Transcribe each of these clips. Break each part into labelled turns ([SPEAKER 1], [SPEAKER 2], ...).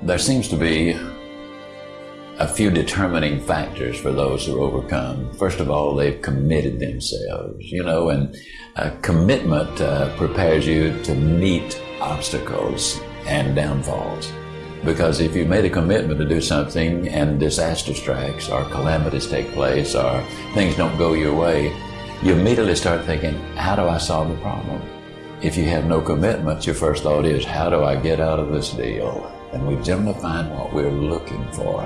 [SPEAKER 1] There seems to be a few determining factors for those who overcome. First of all, they've committed themselves, you know, and a commitment uh, prepares you to meet obstacles and downfalls. Because if you made a commitment to do something and disaster strikes or calamities take place or things don't go your way, you immediately start thinking, how do I solve the problem? If you have no commitment, your first thought is, how do I get out of this deal? And we generally find what we're looking for.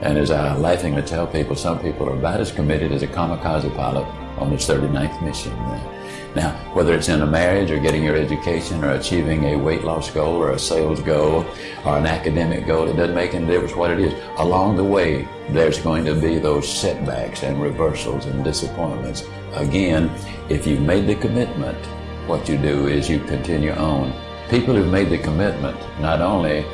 [SPEAKER 1] And as I laughingly tell people, some people are about as committed as a kamikaze pilot on his 39th mission. Now, whether it's in a marriage or getting your education or achieving a weight loss goal or a sales goal or an academic goal, it doesn't make any difference what it is. Along the way, there's going to be those setbacks and reversals and disappointments. Again, if you've made the commitment, what you do is you continue on. People who've made the commitment not only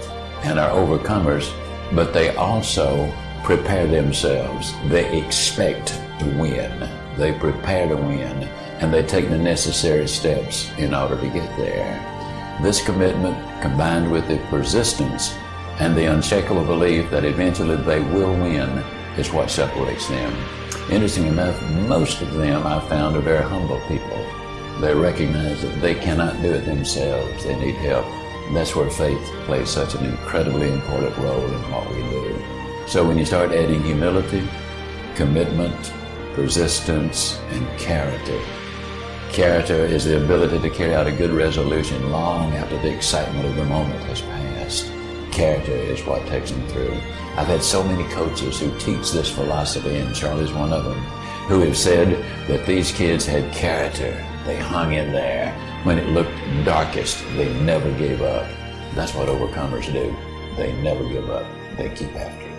[SPEAKER 1] and are overcomers, but they also prepare themselves. They expect to win. They prepare to win and they take the necessary steps in order to get there. This commitment combined with the persistence and the unshakable belief that eventually they will win is what separates them. Interesting enough, most of them I found are very humble people. They recognize that they cannot do it themselves. They need help. And that's where faith plays such an incredibly important role in what we do. So when you start adding humility, commitment, persistence, and character, character is the ability to carry out a good resolution long after the excitement of the moment has passed. Character is what takes them through. I've had so many coaches who teach this philosophy, and Charlie's one of them, who have said that these kids had character they hung in there. When it looked darkest, they never gave up. That's what overcomers do. They never give up. They keep after.